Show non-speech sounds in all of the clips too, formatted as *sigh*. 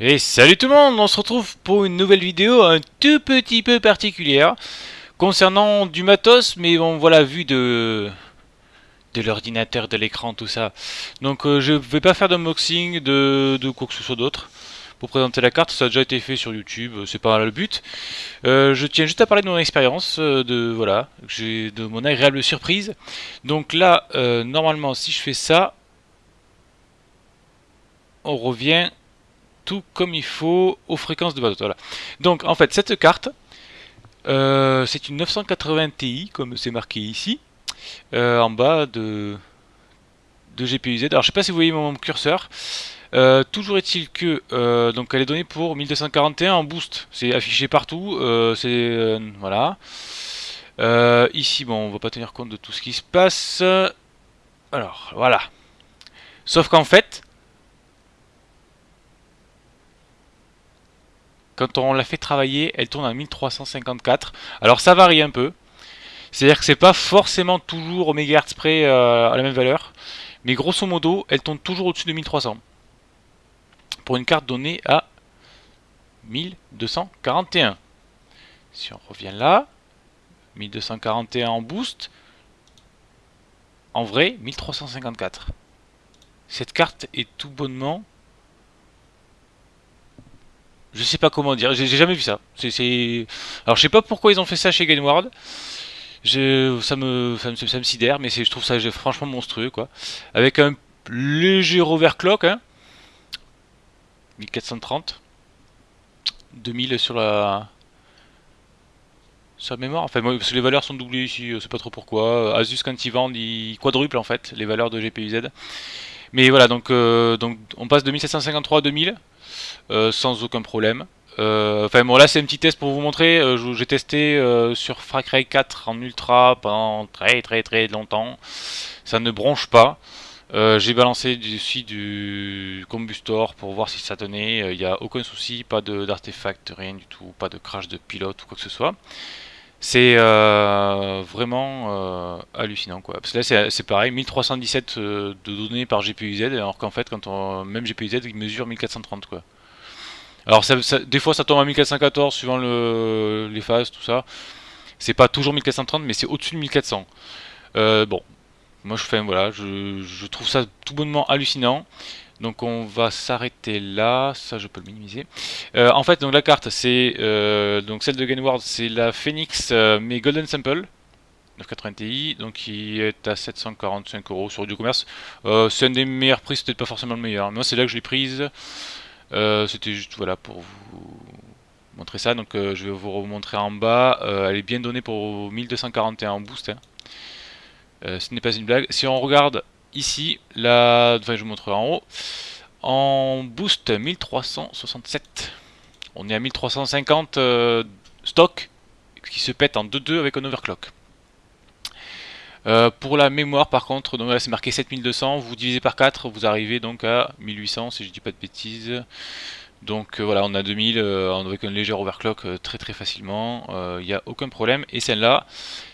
Et salut tout le monde, on se retrouve pour une nouvelle vidéo un tout petit peu particulière concernant du matos, mais bon voilà, vu de de l'ordinateur, de l'écran, tout ça. Donc euh, je vais pas faire d'unboxing de, de quoi que ce soit d'autre pour présenter la carte, ça a déjà été fait sur YouTube, euh, c'est pas le but. Euh, je tiens juste à parler de mon expérience, de voilà, de mon agréable surprise. Donc là, normalement, si je fais ça, on revient tout comme il faut aux fréquences de. Voilà. Donc en fait cette carte, euh, c'est une 980 Ti comme c'est marqué ici, euh, en bas de, de GPU-Z. Alors je sais pas si vous voyez mon curseur. Euh, toujours est-il que donc elle est donnée pour 1241 en boost. C'est affiché partout. c'est voilà. ici bon on va pas tenir compte de tout ce qui se passe. Alors voilà. Sauf qu'en fait Quand on la fait travailler, elle tourne à 1354. Alors ça varie un peu. C'est-à-dire que c'est pas forcément toujours au mégahertz près euh, à la même valeur. Mais grosso modo, elle tourne toujours au-dessus de 1300. Pour une carte donnée à 1241. Si on revient là, 1241 en boost. En vrai, 1354. Cette carte est tout bonnement je sais pas comment dire, j'ai jamais vu ça. Alors je sais pas pourquoi ils ont fait ça chez me... ça me sidère, mais je trouve ça franchement monstrueux quoi. Avec un léger overclock, hein. 1430. 2000 sur la... La mémoire, enfin parce que les valeurs sont doublées ici, je sais pas trop pourquoi. Asus quand ils vendent, ils quadruplent en fait les valeurs de GPU-Z. Mais voilà, donc, euh, donc on passe de 1753 à 2000. Euh, sans aucun problème. Euh, enfin bon là c'est un petit test pour vous montrer, euh, j'ai testé sur Far 4 en ultra pendant très très très longtemps, ça ne bronche pas. J'ai balancé dessus du combustor pour voir si ça tenait, il n'y a aucun souci, pas d'artefact, rien du tout, pas de crash de pilote ou quoi que ce soit. C'est vraiment hallucinant quoi. Parce que là c'est pareil, 1317 de données par GPU-Z, alors qu'en fait quand même GPU-Z il mesure 1430 quoi. Alors des fois ça tombe à 1414 suivant le, les phases, tout ça. C'est pas toujours 1430 mais c'est au-dessus de 1400. Euh, bon, moi je fais voilà, je, trouve ça tout bonnement hallucinant. Donc on va s'arrêter là, ça je peux le minimiser. Euh, en fait donc la carte c'est euh, donc celle de Gainward c'est la Phoenix mais Golden Sample 980 Ti donc qui est à 745 euros sur du commerce. c'est un des meilleurs prix, peut-être pas forcément le meilleur. Moi c'est là que je l'ai prise. Euh, c'était juste voilà pour vous montrer ça. Donc euh, je vais vous remontrer en bas. Euh, elle est bien donnée pour 1241 en boost. Hein. Ce n'est pas une blague. Si on regarde ici, là, je vous montrerai en haut. En boost 1367. On est à 1350 stock qui se pète en 2-2 avec un overclock. Euh, pour la mémoire par contre, donc là c'est marqué 7200, vous divisez par 4, vous arrivez donc à 1800 si je dis pas de bêtises. Donc euh, voilà, on a 2000 euh, avec un léger overclock très très facilement, il n'y a aucun problème. Et celle-là,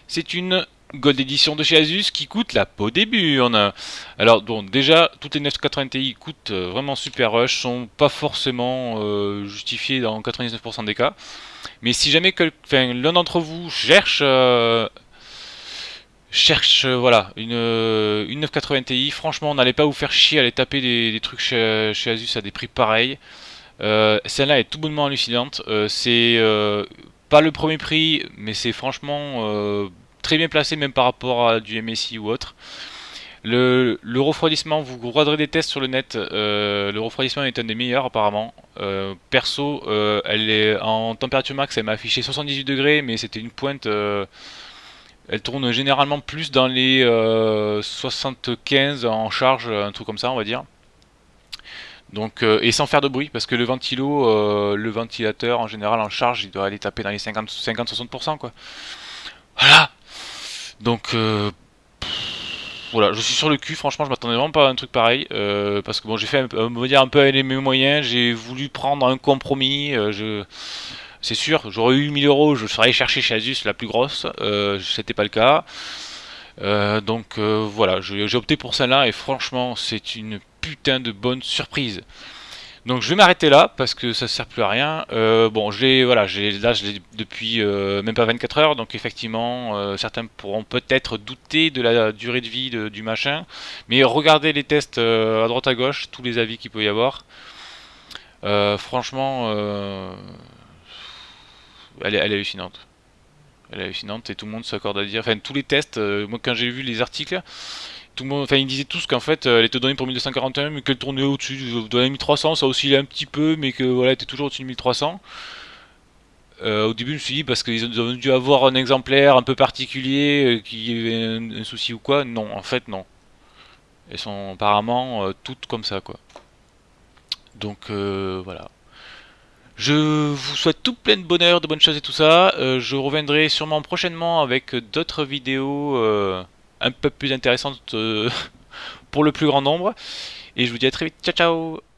c'est une Gold Edition de chez Asus qui coûte la peau des burnes. Alors donc déjà, toutes les 980 Ti coûtent vraiment super rush, sont pas forcément justifiées dans 99% des cas. Mais si jamais l'un d'entre vous cherche cherche euh, voilà une, euh, une 980 Ti. Franchement, n'allez pas vous faire chier à aller taper des, trucs chez, Asus à des prix pareils. Euh, celle-là est tout bonnement hallucinante. c'est pas le premier prix, mais c'est franchement très bien placé même par rapport à du MSI ou autre. Le, refroidissement, vous regarderez des tests sur le net, le refroidissement est un des meilleurs apparemment. perso, elle est en température max, elle m'a affiché 78 degrés, mais c'était une pointe elle tourne généralement plus dans les 75 euh, en charge, un truc comme ça on va dire. Donc, euh, et sans faire de bruit, parce que le ventilo, euh, le ventilateur en général en charge, il doit aller taper dans les 50-60% quoi. Voilà Donc voilà, je suis sur le cul, franchement je m'attendais vraiment pas à un truc pareil, parce que bon j'ai fait, on va dire un peu avec mes moyens, j'ai voulu prendre un compromis, je c'est sûr, j'aurais eu 1000 euros, je serais allé chercher chez Asus la plus grosse, euh, c'était pas le cas. Euh, donc euh, voilà, j'ai opté pour celle-là et franchement c'est une putain de bonne surprise. Donc je vais m'arrêter là parce que ça sert plus à rien. Euh, bon, j'ai voilà, j'ai là je l'ai depuis même pas 24 heures, donc effectivement certains pourront peut-être douter de la durée de vie du machin, mais regardez les tests à droite à gauche, tous les avis qu'il peut y avoir. franchement, elle est hallucinante elle est hallucinante et tout le monde s'accorde à dire, enfin tous les tests, euh, moi quand j'ai vu les articles, tout le monde, enfin ils disaient tous qu'en fait euh, elle était donnée pour 1241 mais qu'elle tournait au-dessus de la 1300, ça oscillait un petit peu mais que voilà elle était toujours au-dessus de 1300. Euh, au début je me suis dit parce qu'ils ont dû avoir un exemplaire un peu particulier qui avait un, souci ou quoi, non en fait non. Elles sont apparemment toutes comme ça quoi. Donc voilà. Je vous souhaite tout plein de bonheur, de bonnes choses et tout ça. Euh, je reviendrai sûrement prochainement avec d'autres vidéos euh, un peu plus intéressantes euh, *laughs* pour le plus grand nombre. Et je vous dis à très vite. Ciao ciao